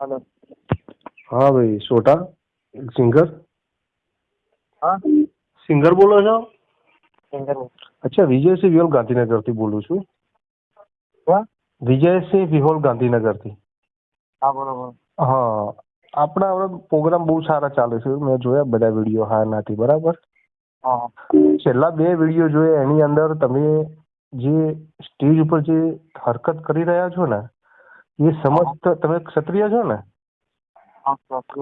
Hello હા ભાઈ સોટા singer? હા. સિંગર બોલો છો? સિંગર અચ્છા વિજયસિંહ વિહોલ ગાંધીનગરથી બોલું છું. વિજયસિંહ વિહોલ ગાંધીનગરથી. હા બોલો હા આપણા હવે પ્રોગ્રામ બહુ સારા ચાલે છે. મેં જોયા બધા વીડિયો હા નાથી બરાબર? છેલ્લા બે વીડિયો જોયા એની અંદર તમે જે સ્ટેજ ઉપર જે હરકત કરી રહ્યા છો ને એ સમસ્ત તમે ક્ષત્રિય છો ને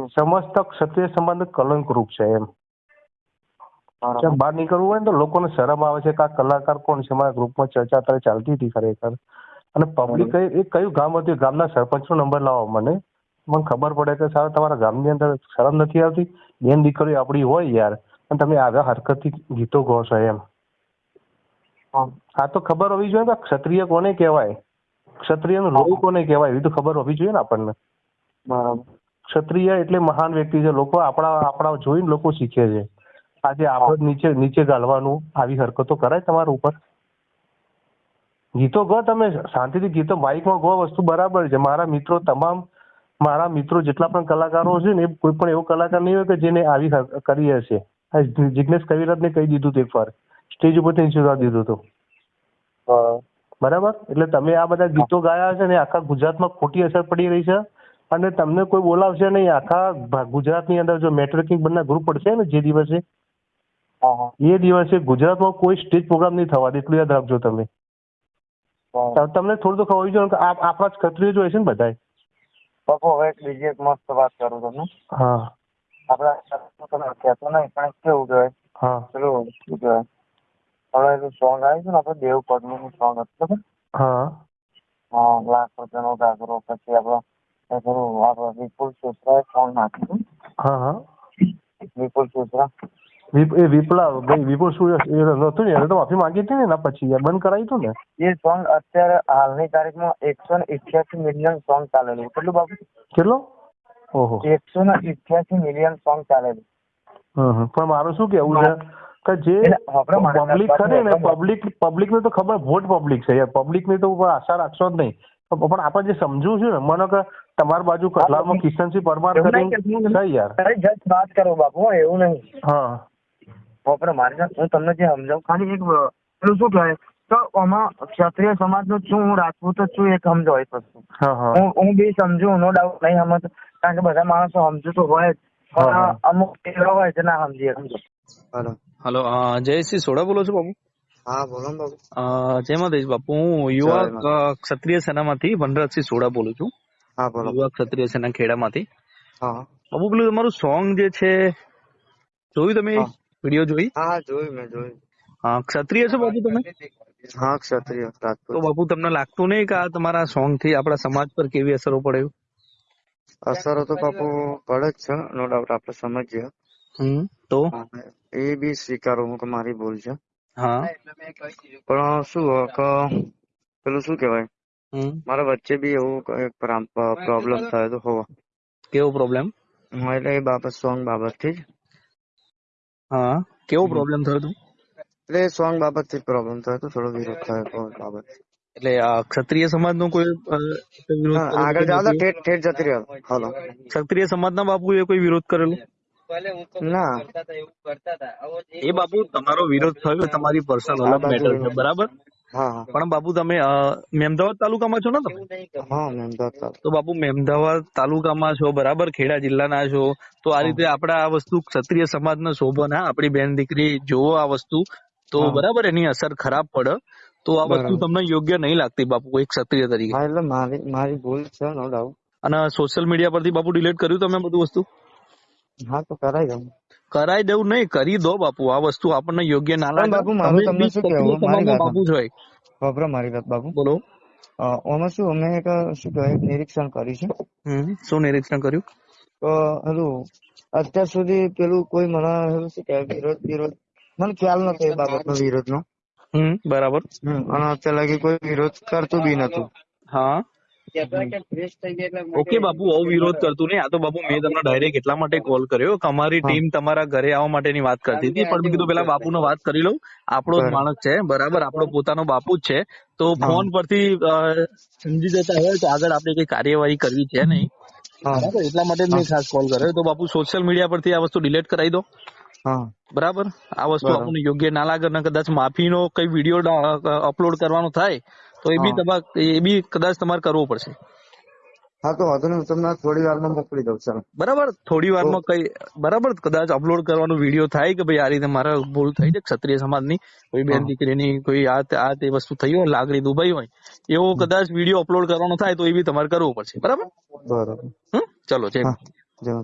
સમસ્ત ક્ષત્રિય સંબંધ કલંક રૂપ છે એમ બરાબર બહાર નીકળવું હોય ને તો લોકોને શરમ આવે છે કે આ કલાકાર કોણ છે મારા ગ્રુપમાં ચર્ચા અત્યારે ચાલતી હતી ખરેખર અને પબ્લિક એ કયું ગામ હતું ગામના સરપંચનો નંબર લાવો મને મને ખબર પડે કે સારા તમારા ગામની અંદર શરમ નથી આવતી બેન દીકરીઓ આપણી હોય યાર પણ તમે આવ્યા હરકતથી ગીતો ગો છો એમ આ તો ખબર હોવી જોઈએ કે ક્ષત્રિય કોને કહેવાય ક્ષત્રિયનું લોહી કોને કહેવાય એવી તો ખબર હોવી જોઈએ ને આપણને. બરાબર. ક્ષત્રિય એટલે મહાન વ્યક્તિ છે. લોકો આપણા આપણા જોઈને લોકો શીખે છે. આજે આપણે નીચે નીચે ગાળવાનું આવી હરકતો કરાય તમારા ઉપર? ગીતો ગો તમે. શાંતિથી ગીતો માઇકમાં ગો વસ્તુ બરાબર છે. મારા મિત્રો તમામ મારા મિત્રો જેટલા પણ કલાકારો છે ને એ કોઈ પણ એવો કલાકાર નહીં હોય કે જેને આવી કરી હશે. જિજ્ઞેશ કવિરાજને કહી દીધું હતું એકવાર સ્ટેજ ઉપરથી નીચે દીધું હતું. બરાબર? એટલે તમે આ બધા ગીતો ગાયા છે ને આખા ગુજરાતમાં ખોટી અસર પડી રહી છે અને તમને કોઈ બોલાવશે નહીં. આખા ગુજરાતની અંદર જો નેટવર્કિંગ બંને ગ્રુપ પડશે ને જે દિવસે? એ દિવસે ગુજરાતમાં કોઈ સ્ટેજ પ્રોગ્રામ નહીં થવા દે. એટલું યાદ રાખજો તમે. તમને થોડું તો ખબર જોઈએ કે આપ- આપણા જ ક્ષત્રિય જોઈએ છે ને બધાય પપ્પુ હવે એક બીજી એક મસ્ત વાત કરું તમને. હા. આપણા તમે કહેતો નહીં પણ કેવું કહેવાય? હા. પેલું શું કહેવાય? હવે એનું સોંગ આવ્યું છે ને આપણે દેવ પદ્મનું સોંગ હતું ખબર? હા. લાખ રૂપિયાનો ગાગરો પછી આપણો એ પેલું આપણો વિપુલ સુત્રાએ સોંગ નાખ્યું હા હા. વિપુલ સુત્રા એ વિપલા ભાઈ વિપુલ શું એ નહોતું ને એને તો માફી માંગી હતી ને એના પછી યાર બંધ કરાવી હતું ને? એ સોંગ અત્યારે હાલની તારીખમાં એકસો ને ઇઠ્યાસી મિલિયન સોંગ ચાલેલું કેટલું બાબુ કેટલું? ઓહો. એકસો ને ઇઠ્યાસી મિલિયન સોંગ ચાલેલું. પણ મારું શું કેવું છે? કે જે પબ્લિક ખરી ને પબ્લિક પબ્લિક ને તો ખબર વોટ પબ્લિક છે. યાર પબ્લિકની તો આશા રાખશો જ નહીં. પણ આપણે જે સમજવું છું ને મને કે તમારી બાજુ કલામાં કિશનસિંહ પરમાર કરીને છે યાર. અરે જસ્ટ વાત કરો બાપુ એવું નહીં. હા. આપણે મારી હું તમને જે સમજાવું ખાલી એક પેલું શું કહેવાય? તો આમાં ક્ષત્રિય સમાજનો નું છું હું રાજપૂત જ છું એક સમજો એક વસ્તુ. હા હા. બી સમજુ નો ડાઉટ નહીં સમજ. કારણ કે બધા માણસો સમજુ તો હોય જ. પણ અમુક એવા હોય છે ના સમજીએ સમજો. હેલો. હેલો જયશ્રી સોડા બોલો છો બાપુ? હા બોલો ને બાબુ જય માતાજી બાપુ. હું યુવા ક્ષત્રિય સેનામાંથી વનરાજસિંહ સોડા બોલું છું. હા બોલો. યુવા ક્ષત્રિય સેના ખેડામાંથી. હા. બાપુ પેલું તમારું સોંગ જે છે જોયું તમે. વીડિયો જોઈ? હા હા જોયું મેં જોયું. હા ક્ષત્રિય છો બાપુ તમે? હા ક્ષત્રિય તો બાપુ તમને લાગતું નહીં કે આ તમારા સોંગથી આપણા સમાજ પર કેવી અસરો પડે? અસરો તો બાપુ પડે જ છે નો ડાઉટ આપણે સમજીએ. હમ તો? એ બી સ્વીકારું હું કે મારી ભૂલ છે. હા. પણ શું હોય કે પેલું શું કહેવાય? મારા વચ્ચે બી એવું પ્રોબ્લેમ થયો તો હોવા. કેવો પ્રોબ્લેમ એટલે એ બાબત સોંગ બાબતથી જ. હા કેવો પ્રોબ્લેમ થયો હતો એટલે સોંગ બાબતથી પ્રોબ્લેમ થયો તો થોડો વિરોધ થયો બાબત. એટલે આ ક્ષત્રિય સમાજનો કોઈ વિરોધ આગળ જાઓ તો ઠેઠ ઠેઠ જતી રહ્યો હલો. ક્ષત્રિય સમાજના બાપુએ કોઈ વિરોધ કરેલો? ના. એ બાબુ તમારો વિરોધ થયો તમારી પર્સનલ અલગ મેટર છે બરાબર? હા હા. પણ બાબુ તમે મેમદાવાદ તાલુકામાં છો ને તમે. તો બાબુ મેમદાવાદ તાલુકામાં છો બરાબર? ખેડા જિલ્લાના છો. તો આ રીતે આપણે આ વસ્તુ ક્ષત્રિય સમાજને શોભન હા આપણી બેન દીકરી જોવો આ વસ્તુ તો બરાબર એની અસર ખરાબ પડે. તો આ વસ્તુ તમને યોગ્ય નહીં લાગતી બાપુ એક ક્ષત્રિય તરીકે. એટલે મારી મારી ભૂલ છે નો ડાઉટ અને સોશિયલ મીડિયા પરથી બાપુ ડિલીટ કર્યું તમે બધું વસ્તુ? હા તો કરાઈ દઉં કરાઈ દઉં નહીં કરી દો બાપુ આ વસ્તુ આપણને યોગ્ય ના લાગે. બાપુ મારું તમને શું કહેવું? મારી બાપુ જોઈ વાપરો મારી વાત બાપુ. બોલો. ઓમાં શું અમે એક શું કહેવાય નિરીક્ષણ કર્યું છે. હમ શું નિરીક્ષણ કર્યું? તો હેલું અત્યાર સુધી પેલું કોઈ મને હેલું શું કહેવાય વિરોધ વિરોધ મને ખ્યાલ નતો એ બાબતનો વિરોધનો. હમ બરાબર. અને અત્યાર લગી કોઈ વિરોધ કરતું બી નતું. હા. ઓકે બાપુ આવો વિરોધ કરતું નહીં. આ તો બાપુ મેં તમને ડાયરેક્ટ એટલા માટે કોલ કર્યો. કે અમારી ટીમ તમારા ઘરે આવવા માટેની વાત કરતી હતી પણ મેં કીધું પેલા બાપુને વાત કરી લઉં. આપણો જ માણસ છે બરાબર? આપણો પોતાનો બાપુ જ છે. તો ફોન પરથી સમજી જતા હોય તો આગળ આપણે કઈ કાર્યવાહી કરવી છે નહીં. બરાબર? એટલા માટે મેં ખાસ કોલ કર્યો. તો બાપુ સોશિયલ મીડિયા પરથી આ વસ્તુ ડિલીટ કરાવી દો. બરાબર? આ વસ્તુ આપણને યોગ્ય ના લાગે ને કદાચ માફીનો કઈ વીડિયો અપલોડ કરવાનો થાય તો એ બી. તમારે એ બી કદાચ તમારે કરવો પડશે. હા તો વાંધો નહીં હું તમને થોડી વારમાં મોકલી દઉં ચાલો. બરાબર થોડી વારમાં કઈ બરાબર કદાચ અપલોડ કરવાનો વીડિયો થાય કે ભાઈ આ રીતે મારા ભૂલ થઈ છે ક્ષત્રિય સમાજની કોઈ બેન દીકરીની કોઈ આ આ તે વસ્તુ થઈ હોય લાગણી દુભાઈ હોય એવો કદાચ વીડિયો અપલોડ કરવાનો થાય તો એ બી તમારે કરવો પડશે. બરાબર? બરાબર. હમ ચલો જય જય.